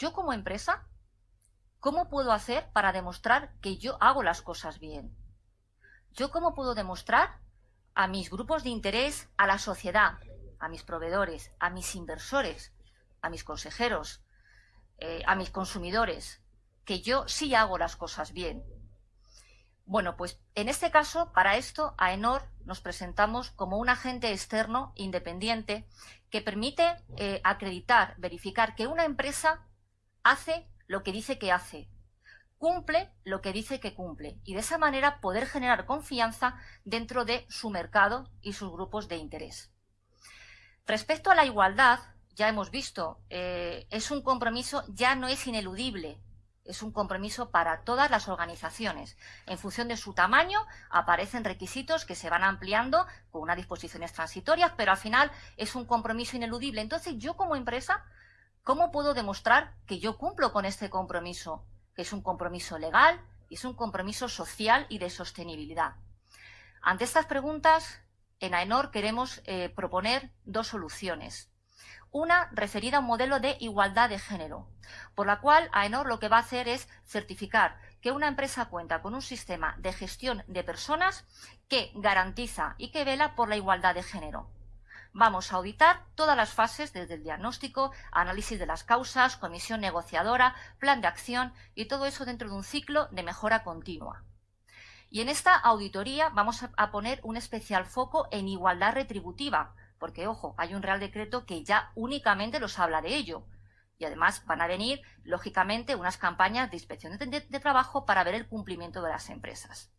yo como empresa, ¿cómo puedo hacer para demostrar que yo hago las cosas bien? ¿Yo cómo puedo demostrar a mis grupos de interés, a la sociedad, a mis proveedores, a mis inversores, a mis consejeros, eh, a mis consumidores, que yo sí hago las cosas bien? Bueno, pues en este caso, para esto, a ENOR nos presentamos como un agente externo independiente que permite eh, acreditar, verificar que una empresa hace lo que dice que hace, cumple lo que dice que cumple y de esa manera poder generar confianza dentro de su mercado y sus grupos de interés. Respecto a la igualdad, ya hemos visto, eh, es un compromiso, ya no es ineludible, es un compromiso para todas las organizaciones. En función de su tamaño aparecen requisitos que se van ampliando con unas disposiciones transitorias, pero al final es un compromiso ineludible. Entonces yo como empresa, ¿cómo puedo demostrar que yo cumplo con este compromiso? Que es un compromiso legal y es un compromiso social y de sostenibilidad. Ante estas preguntas, en AENOR queremos eh, proponer dos soluciones. Una referida a un modelo de igualdad de género, por la cual AENOR lo que va a hacer es certificar que una empresa cuenta con un sistema de gestión de personas que garantiza y que vela por la igualdad de género. Vamos a auditar todas las fases, desde el diagnóstico, análisis de las causas, comisión negociadora, plan de acción y todo eso dentro de un ciclo de mejora continua. Y en esta auditoría vamos a poner un especial foco en igualdad retributiva, porque, ojo, hay un Real Decreto que ya únicamente los habla de ello. Y además van a venir, lógicamente, unas campañas de inspección de, trabajo para ver el cumplimiento de las empresas.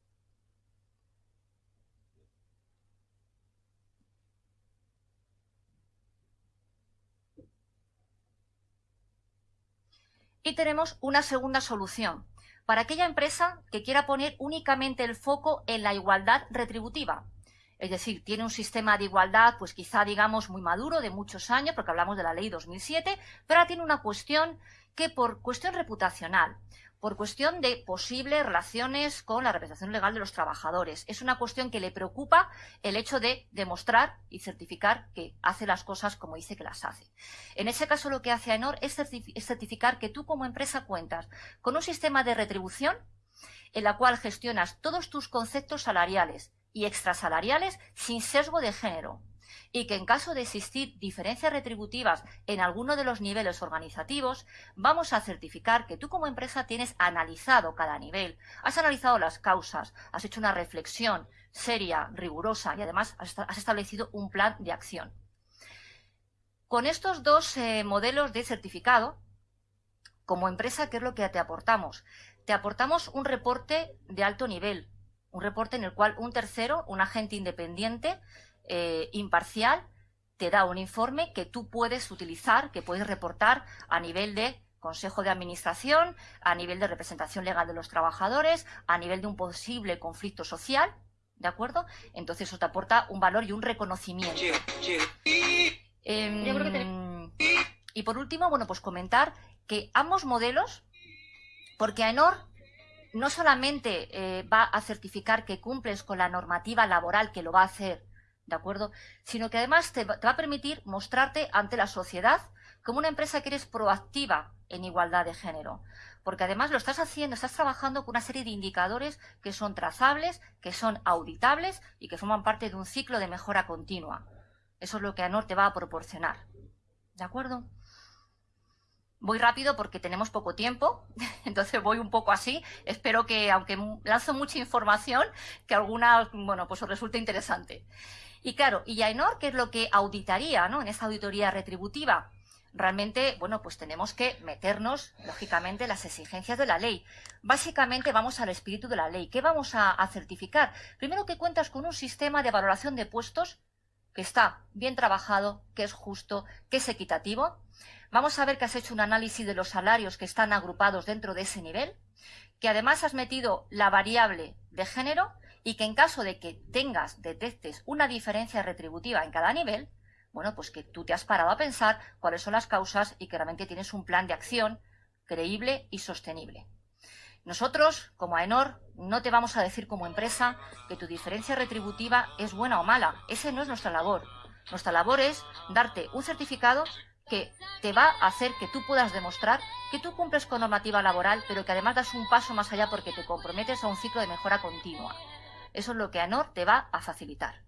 Y tenemos una segunda solución para aquella empresa que quiera poner únicamente el foco en la igualdad retributiva. Es decir, tiene un sistema de igualdad, pues quizá digamos muy maduro, de muchos años, porque hablamos de la ley 2007, pero ahora tiene una cuestión que por cuestión reputacional, por cuestión de posibles relaciones con la representación legal de los trabajadores. Es una cuestión que le preocupa el hecho de demostrar y certificar que hace las cosas como dice que las hace. En ese caso lo que hace AENOR es certificar que tú como empresa cuentas con un sistema de retribución en la cual gestionas todos tus conceptos salariales, y extrasalariales sin sesgo de género y que en caso de existir diferencias retributivas en alguno de los niveles organizativos, vamos a certificar que tú como empresa tienes analizado cada nivel, has analizado las causas, has hecho una reflexión seria, rigurosa y además has establecido un plan de acción. Con estos dos eh, modelos de certificado, como empresa, ¿qué es lo que te aportamos? Te aportamos un reporte de alto nivel, un reporte en el cual un tercero, un agente independiente, eh, imparcial, te da un informe que tú puedes utilizar, que puedes reportar a nivel de Consejo de Administración, a nivel de representación legal de los trabajadores, a nivel de un posible conflicto social, ¿de acuerdo? Entonces eso te aporta un valor y un reconocimiento. Em, y por último, bueno, pues comentar que ambos modelos, porque AENOR no solamente eh, va a certificar que cumples con la normativa laboral, que lo va a hacer, ¿de acuerdo? Sino que además te, va a permitir mostrarte ante la sociedad como una empresa que eres proactiva en igualdad de género. Porque además lo estás haciendo, estás trabajando con una serie de indicadores que son trazables, que son auditables y que forman parte de un ciclo de mejora continua. Eso es lo que ANOR te va a proporcionar. ¿De acuerdo? Voy rápido porque tenemos poco tiempo, entonces voy un poco así. Espero que, aunque lanzo mucha información, que alguna, bueno, pues os resulte interesante. Y claro, y AENOR, ¿qué es lo que auditaría, ¿no? En esta auditoría retributiva. Realmente, bueno, pues tenemos que meternos, lógicamente, en las exigencias de la ley. Básicamente vamos al espíritu de la ley. ¿Qué vamos a certificar? Primero que cuentas con un sistema de valoración de puestos que está bien trabajado, que es justo, que es equitativo. Vamos a ver que has hecho un análisis de los salarios que están agrupados dentro de ese nivel, que además has metido la variable de género y que en caso de que tengas, detectes una diferencia retributiva en cada nivel, bueno, pues que tú te has parado a pensar cuáles son las causas y que realmente tienes un plan de acción creíble y sostenible. Nosotros, como AENOR, no te vamos a decir como empresa que tu diferencia retributiva es buena o mala. Esa no es nuestra labor. Nuestra labor es darte un certificado que te va a hacer que tú puedas demostrar que tú cumples con normativa laboral, pero que además das un paso más allá porque te comprometes a un ciclo de mejora continua. Eso es lo que ANOR te va a facilitar.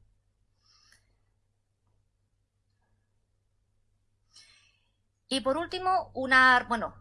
Y por último, una, bueno,